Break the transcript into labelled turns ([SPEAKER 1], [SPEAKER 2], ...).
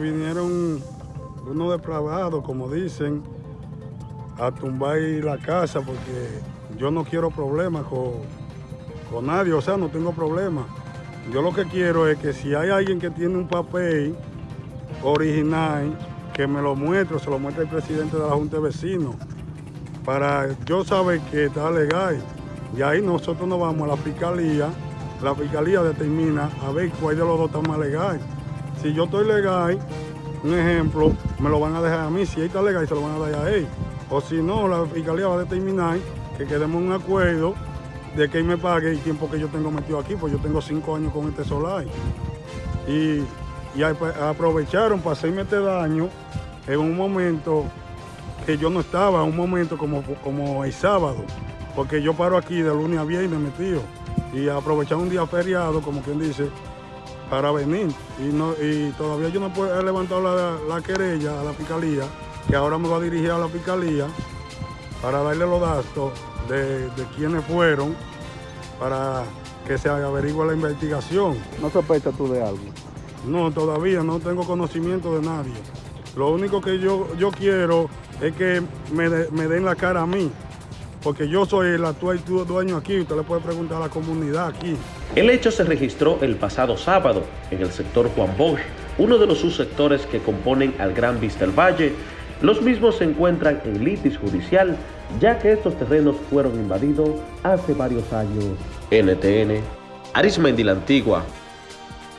[SPEAKER 1] Vinieron unos depravados, como dicen, a tumbar la casa porque yo no quiero problemas con, con nadie, o sea, no tengo problemas. Yo lo que quiero es que si hay alguien que tiene un papel original, que me lo muestre, se lo muestre el presidente de la Junta de Vecinos, para yo saber que está legal. Y ahí nosotros nos vamos a la fiscalía, la fiscalía determina a ver cuál de los dos está más legal. Si yo estoy legal, un ejemplo, me lo van a dejar a mí, si él está legal, se lo van a dar a él. O si no, la fiscalía va a determinar que quedemos un acuerdo de que él me pague el tiempo que yo tengo metido aquí, pues yo tengo cinco años con este solar. Y, y aprovecharon para hacerme este daño en un momento que yo no estaba, un momento como, como el sábado, porque yo paro aquí de lunes a viernes metido y aprovechar un día feriado, como quien dice, para venir. Y, no, y todavía yo no he levantado la, la querella a la fiscalía, que ahora me va a dirigir a la fiscalía para darle los datos de, de quiénes fueron, para que se averigüe la investigación.
[SPEAKER 2] ¿No sospechas tú de algo?
[SPEAKER 1] No, todavía no tengo conocimiento de nadie. Lo único que yo, yo quiero es que me, de, me den la cara a mí, porque yo soy el actual dueño aquí, usted le puede preguntar a la comunidad aquí.
[SPEAKER 3] El hecho se registró el pasado sábado en el sector Juan Bosch, uno de los subsectores que componen al Gran Vista del Valle. Los mismos se encuentran en litis judicial, ya que estos terrenos fueron invadidos hace varios años. NTN, Arismendi la Antigua,